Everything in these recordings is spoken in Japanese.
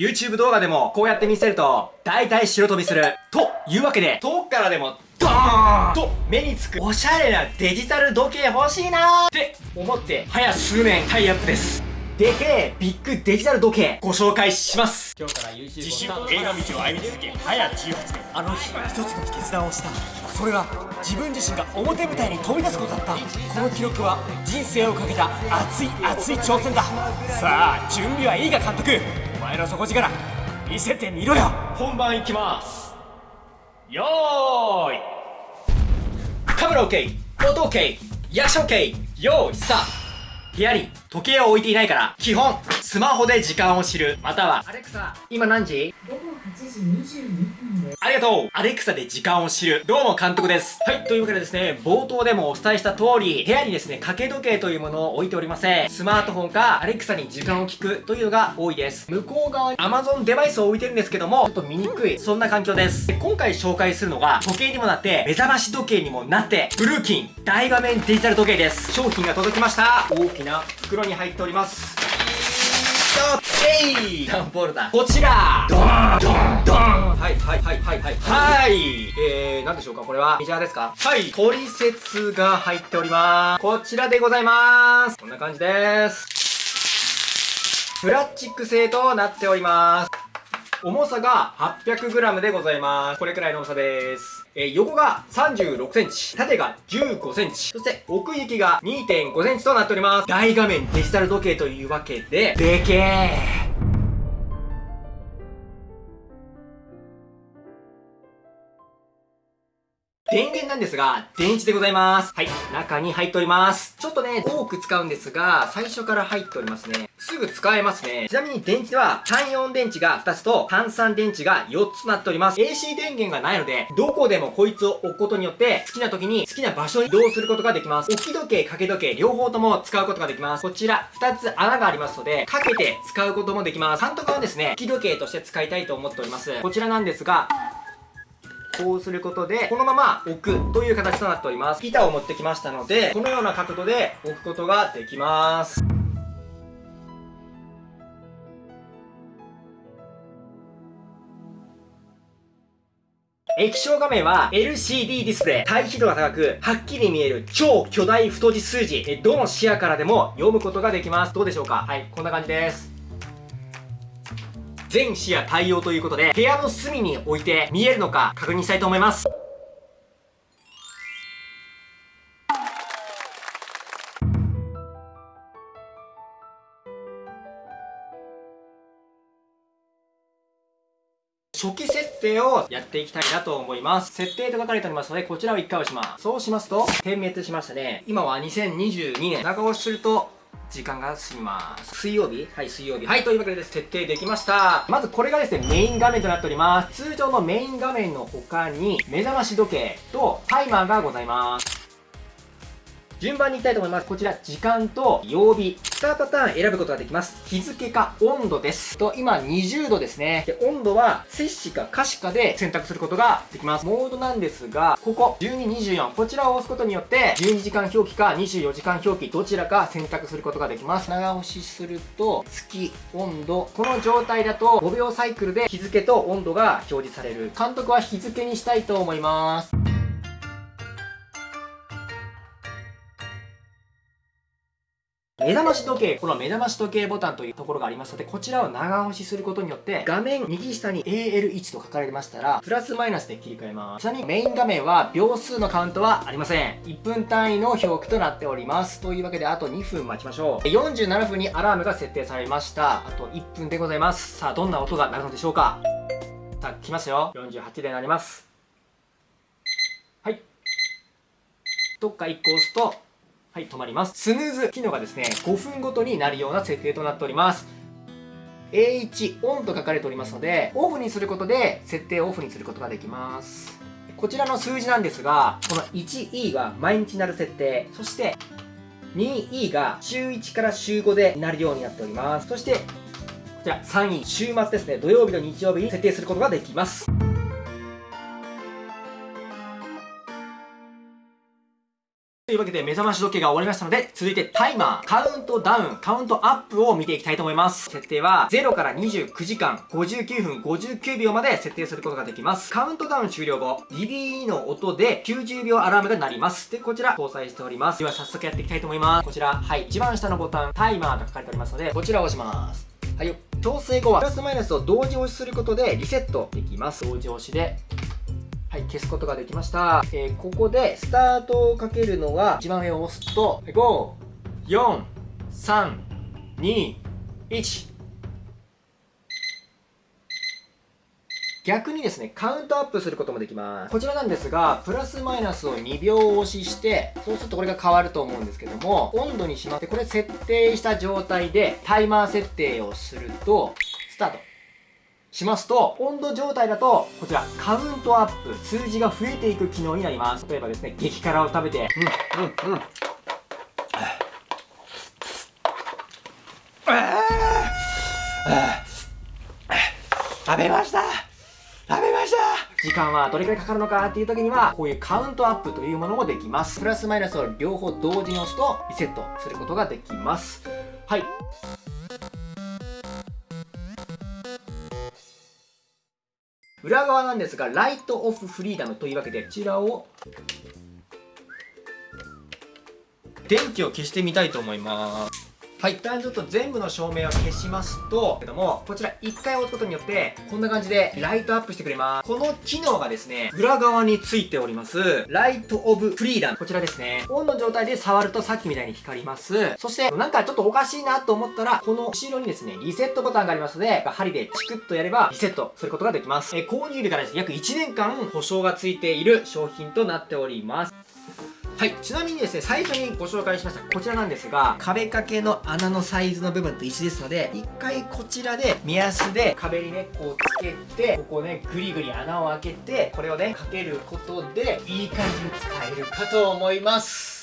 YouTube 動画でもこうやって見せると、大体白飛びする。というわけで、遠くからでも、ドーン！と目につくおしゃれなデジタル時計欲しいなー！って思って、早数年タイアップです。でけえビッグデジタル時計ご紹介します。今日から YouTube 自主映画道を歩み続け早18年。あの日一つの決断をした。それは自分自身が表舞台に飛び出すことだった。この記録は人生をかけた熱い熱い挑戦だ。さあ準備はいいが監督。お前の底力見せてみろよ。本番いきます。よーい。カメラ OK 音 OK 役者 OK よーいスタート。部屋に時計を置いていないから、基本、スマホで時間を知る。または、アレクサ、今何時？ありがとうアレクサで時間を知る。どうも監督です。はい、というわけでですね、冒頭でもお伝えした通り、部屋にですね、掛け時計というものを置いておりません。スマートフォンか、アレクサに時間を聞くというのが多いです。向こう側に Amazon デバイスを置いてるんですけども、ちょっと見にくい、そんな環境です。で今回紹介するのが、時計にもなって、目覚まし時計にもなって、ブルーキン大画面デジタル時計です。商品が届きました。大きな袋に入っております。えい段ボールだ。こちら。ドーンドーンドーン。はいはいはいはいはい。はい。えー、なんでしょうか？これはメジャーですか？はい。取説が入っております。こちらでございます。こんな感じです。プラスチック製となっております。重さが 800g でございます。これくらいの重さです。えー、横が36センチ、縦が15センチ、そして奥行きが2.5センチとなっております。大画面デジタル時計というわけで、でけー電源なんですが、電池でございます。はい、中に入っております。ちょっとね、多く使うんですが、最初から入っておりますね。すぐ使えますね。ちなみに電池は、単4電池が2つと、単3電池が4つとなっております。AC 電源がないので、どこでもこいつを置くことによって、好きな時に好きな場所に移動することができます。置き時計、掛け時計、両方とも使うことができます。こちら、2つ穴がありますので、かけて使うこともできます。監督はですね、置き時計として使いたいと思っております。こちらなんですが、こうすることで、このまま置くという形となっております。板を持ってきましたので、このような角度で置くことができます。液晶画面は LCD ディスプレイ。対比度が高く、はっきり見える超巨大太字数字。どの視野からでも読むことができます。どうでしょうか？はい、こんな感じです。全視野対応ということで、部屋の隅に置いて見えるのか確認したいと思います。初期設定をやっていきたいなと思います。設定と書かれておりますので、こちらを一回押します。そうしますと、点滅しましたね。今は2022年。長押しすると、時間が過ぎます。水曜日？はい、水曜日。はい、というわけでです。設定できました。まずこれがですね、メイン画面となっております。通常のメイン画面の他に、目覚まし時計とタイマーがございます。順番に行きたいと思います。こちら、時間と曜日、2パターン選ぶことができます。日付か温度です。と、今20度ですね。で、温度は、摂氏か可視かで選択することができます。モードなんですが、ここ、12、24。こちらを押すことによって、12時間表記か24時間表記、どちらか選択することができます。長押しすると、月、温度。この状態だと、5秒サイクルで日付と温度が表示される。監督は日付にしたいと思います。目覚まし時計、この目覚まし時計ボタンというところがありますので、こちらを長押しすることによって、画面右下に AL1 と書かれましたら、プラスマイナスで切り替えます。ちなみにメイン画面は秒数のカウントはありません。1分単位の表記となっております。というわけで、あと2分待ちましょう。47分にアラームが設定されました。あと1分でございます。さあ、どんな音が鳴るのでしょうかさあ、来ますよ。48で鳴ります。はい。どっか1個押すと、はい、止まります。スヌーズ機能がですね、5分ごとになるような設定となっております。A1 オンと書かれておりますので、オフにすることで設定をオフにすることができます。こちらの数字なんですが、この 1E が毎日なる設定、そして 2E が週1から週5でなるようになっております。そして、こちら 3E、週末ですね、土曜日と日曜日に設定することができます。というわけで目覚まし時計が終わりましたので、続いてタイマー、カウントダウン、カウントアップを見ていきたいと思います。設定は0から29時間、59分59秒まで設定することができます。カウントダウン終了後、DDE の音で90秒アラームが鳴ります。で、こちら搭載しております。では早速やっていきたいと思います。こちら、はい、一番下のボタン、タイマーが書かれておりますので、こちらを押します。はいよ。調整後は、プラスマイナスを同時押しすることでリセットできます。同時押しで、はい、消すことができました。えー、ここでスタートをかけるのは、一番上を押すと、5、4、3、2、1。逆にですね、カウントアップすることもできます。こちらなんですが、プラスマイナスを2秒押しして、そうするとこれが変わると思うんですけども、温度にしまって、これ設定した状態でタイマー設定をすると、スタート。しますと、温度状態だと、こちら、カウントアップ、数字が増えていく機能になります。例えばですね、激辛を食べて、うん、うん、うん。食べました食べました時間はどれくらいかかるのかっていう時には、こういうカウントアップというものもできます。プラスマイナスを両方同時に押すと、リセットすることができます。はい。裏側なんですが、ライトオフフリーダムというわけで、こちらを、電気を消してみたいと思います。はい、一旦ちょっと全部の照明を消しますと、けども、こちら1回押すことによって、こんな感じでライトアップしてくれます。この機能がですね、裏側についております、ライトオブフリーダム。こちらですね。オンの状態で触るとさっきみたいに光ります。そして、なんかちょっとおかしいなと思ったら、この後ろにですね、リセットボタンがありますので、針でチクッとやればリセットすることができます。え購入日からですね、約1年間保証がついている商品となっております。はい。ちなみにですね、最初にご紹介しましたこちらなんですが、壁掛けの穴のサイズの部分と一緒ですので、一回こちらで目安で壁にね、こうつけて、ここね、ぐりぐり穴を開けて、これをね、かけることで、いい感じに使えるかと思います。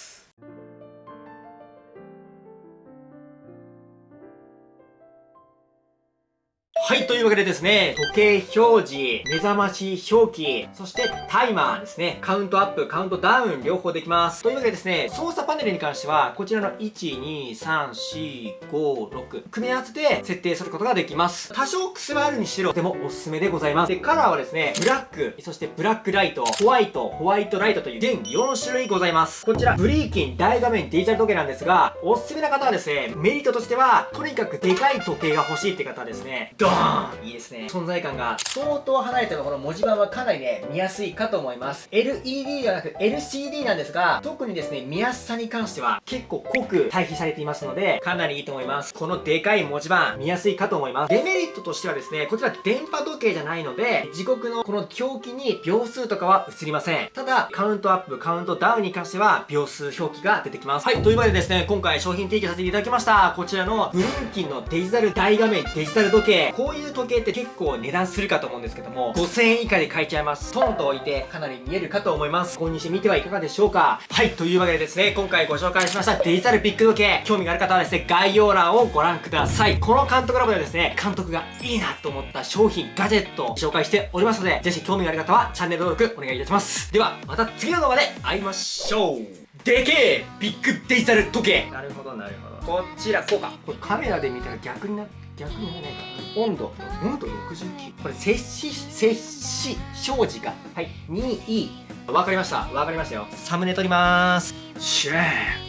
はい、というわけでですね、時計表示、目覚まし表記、そしてタイマーですね、カウントアップ、カウントダウン、両方できます。というわけでですね、操作パネルに関しては、こちらの1、2、3、4、5、6、組み合わせて設定することができます。多少癖はあるにしろ、とてもおすすめでございます。で、カラーはですね、ブラック、そしてブラックライト、ホワイト、ホワイトライトという全4種類ございます。こちら、ブリーキン大画面デジタル時計なんですが、おすすめな方はですね、メリットとしては、とにかくでかい時計が欲しいって方はですね、ドーンーンいいですね。存在感が相当離れてもこの文字盤はかなりね、見やすいかと思います。LED ではなく LCD なんですが、特にですね、見やすさに関しては結構濃く対比されていますので、かなりいいと思います。このでかい文字盤、見やすいかと思います。デメリットとしてはですね、こちら電波時計じゃないので、時刻のこの表記に秒数とかは映りません。ただ、カウントアップ、カウントダウンに関しては秒数表記が出てきます。はい、というわけでですね、今回商品提供させていただきました。こちらのブリンキンのデジタル大画面デジタル時計。こういう時計って結構値段するかと思うんですけども、5000円以下で買えちゃいます。トンと置いてかなり見えるかと思います。購入してみてはいかがでしょうか？はい、というわけでですね、今回ご紹介しましたデジタルビッグ時計、興味がある方はですね、概要欄をご覧ください。この監督ラボではですね、監督がいいなと思った商品、ガジェットを紹介しておりますので、ぜひ興味がある方はチャンネル登録お願いいたします。では、また次の動画で会いましょうでけえビッグデジタル時計なるほどなるほどこちらこうかこれカメラで見たら逆にな逆にならないか温度温度69これ摂氏摂氏表示が。はい。2E わかりました。わかりましたよ。サムネ撮ります。シュー